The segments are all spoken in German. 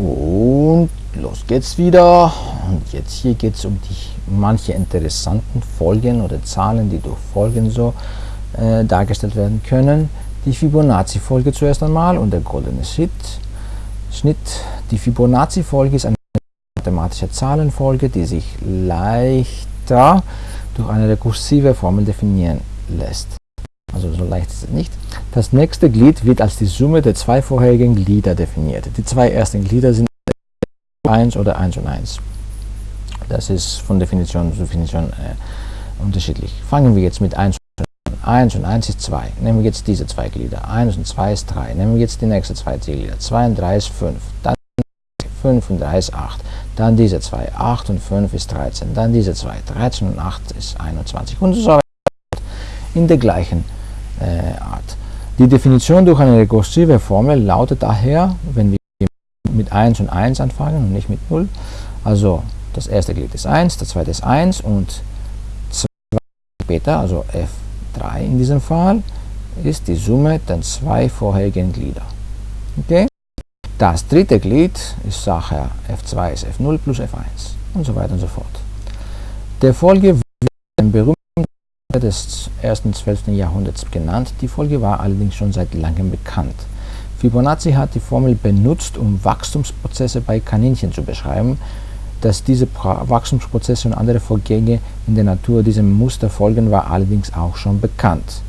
Und los geht's wieder. Und jetzt hier geht es um die manche interessanten Folgen oder Zahlen, die durch Folgen so äh, dargestellt werden können. Die Fibonacci-Folge zuerst einmal und der goldene Schnitt. Schnitt. Die Fibonacci-Folge ist eine mathematische Zahlenfolge, die sich leichter durch eine rekursive Formel definieren lässt. Also so leicht ist es nicht. Das nächste Glied wird als die Summe der zwei vorherigen Glieder definiert. Die zwei ersten Glieder sind 1 oder 1 und 1. Das ist von Definition zu Definition äh, unterschiedlich. Fangen wir jetzt mit 1 und 1 und 1 ist 2. Nehmen wir jetzt diese zwei Glieder. 1 und 2 ist 3. Nehmen wir jetzt die nächsten zwei Glieder. 2 und 3 ist 5. Dann 5 und 3 ist 8. Dann diese zwei. 8 und 5 ist 13. Dann diese zwei. 13 und 8 ist 21. Und so weiter. In der gleichen Art. Die Definition durch eine rekursive Formel lautet daher, wenn wir mit 1 und 1 anfangen und nicht mit 0, also das erste Glied ist 1, das zweite ist 1 und 2 später, also F3 in diesem Fall, ist die Summe der zwei vorherigen Glieder. Okay? Das dritte Glied ist Sache F2 ist F0 plus F1 und so weiter und so fort. Der Folge wird ein berühmter des ersten 12. Jahrhunderts genannt. Die Folge war allerdings schon seit langem bekannt. Fibonacci hat die Formel benutzt, um Wachstumsprozesse bei Kaninchen zu beschreiben. Dass diese Wachstumsprozesse und andere Vorgänge in der Natur diesem Muster folgen, war allerdings auch schon bekannt.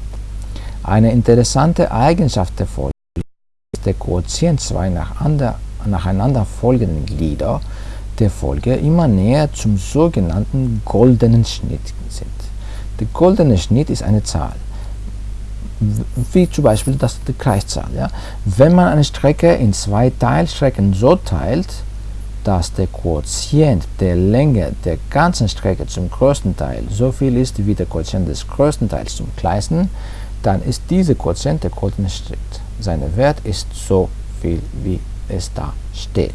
Eine interessante Eigenschaft der Folge ist der Quotient zwei nacheinander folgenden Glieder der Folge immer näher zum sogenannten goldenen Schnitt sind. Der goldene Schnitt ist eine Zahl, wie zum Beispiel das, die Kreiszahl. Ja? Wenn man eine Strecke in zwei Teilstrecken so teilt, dass der Quotient der Länge der ganzen Strecke zum größten Teil so viel ist wie der Quotient des größten Teils zum kleinsten, dann ist dieser Quotient der goldene Schnitt. Sein Wert ist so viel, wie es da steht.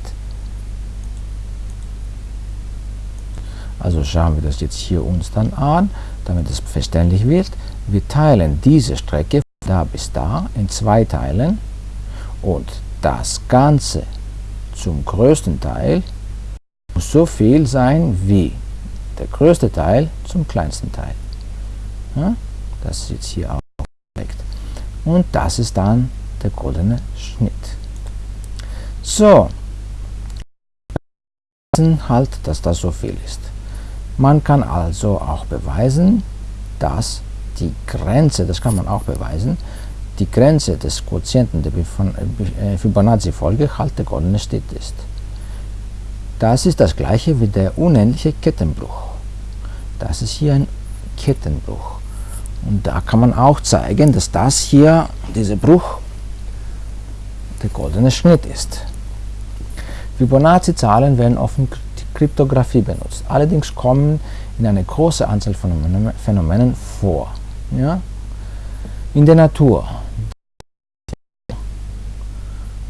Also schauen wir das jetzt hier uns dann an damit es verständlich wird, wir teilen diese Strecke von da bis da in zwei Teilen und das Ganze zum größten Teil muss so viel sein wie der größte Teil zum kleinsten Teil. Ja, das ist jetzt hier auch perfekt. Und das ist dann der goldene Schnitt. So, halt, dass das so viel ist. Man kann also auch beweisen, dass die Grenze, das kann man auch beweisen, die Grenze des Quotienten der äh, Fibonacci-Folge halt der goldene Schnitt ist. Das ist das gleiche wie der unendliche Kettenbruch. Das ist hier ein Kettenbruch. Und da kann man auch zeigen, dass das hier, dieser Bruch, der goldene Schnitt ist. Fibonacci-Zahlen werden offen Kryptographie benutzt. Allerdings kommen in einer großen Anzahl von Phänomenen vor. Ja? In der Natur.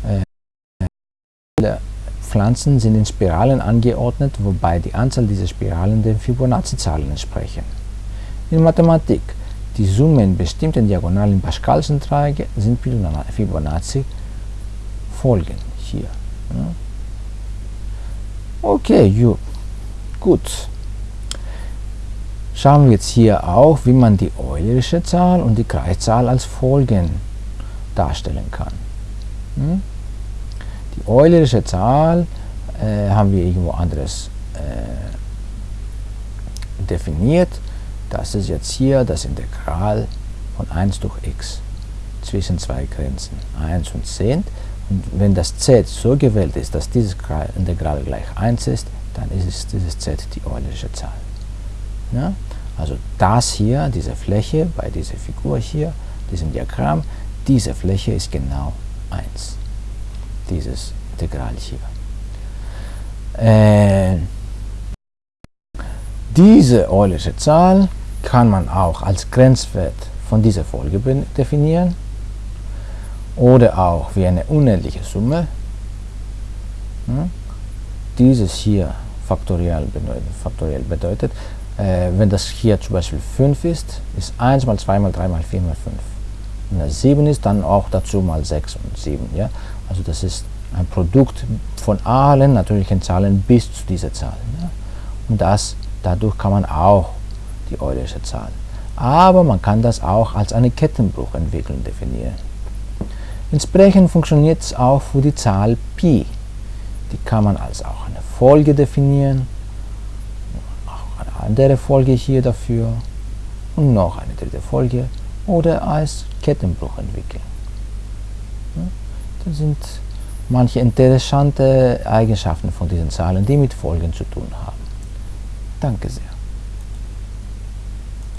Äh, Pflanzen sind in Spiralen angeordnet, wobei die Anzahl dieser Spiralen den Fibonacci-Zahlen entsprechen. In Mathematik. Die Summe in bestimmten diagonalen Pascalschen Dreiecke sind Fibonacci-Folgen hier. Ja? Okay, ju. gut. Schauen wir jetzt hier auch, wie man die Eulerische Zahl und die Kreiszahl als Folgen darstellen kann. Hm? Die Eulerische Zahl äh, haben wir irgendwo anderes äh, definiert. Das ist jetzt hier das Integral von 1 durch x zwischen zwei Grenzen 1 und 10 und wenn das z so gewählt ist, dass dieses Integral gleich 1 ist, dann ist es, dieses z die Eulerische Zahl. Ja? Also das hier, diese Fläche bei dieser Figur hier, diesem Diagramm, diese Fläche ist genau 1. Dieses Integral hier. Äh, diese Eulerische Zahl kann man auch als Grenzwert von dieser Folge definieren oder auch wie eine unendliche Summe. Hm? Dieses hier faktoriell bedeutet, faktoriell bedeutet äh, wenn das hier zum Beispiel 5 ist, ist 1 mal 2 mal 3 mal 4 mal 5. Wenn das 7 ist, dann auch dazu mal 6 und 7. Ja? Also das ist ein Produkt von allen natürlichen Zahlen bis zu dieser Zahl. Ja. Und das, dadurch kann man auch die Eulersche Zahl. Aber man kann das auch als eine Kettenbruchentwicklung definieren. Entsprechend funktioniert es auch für die Zahl Pi. Die kann man als auch eine Folge definieren, auch eine andere Folge hier dafür und noch eine dritte Folge oder als Kettenbruch entwickeln. Das sind manche interessante Eigenschaften von diesen Zahlen, die mit Folgen zu tun haben. Danke sehr.